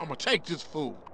I'ma take this fool.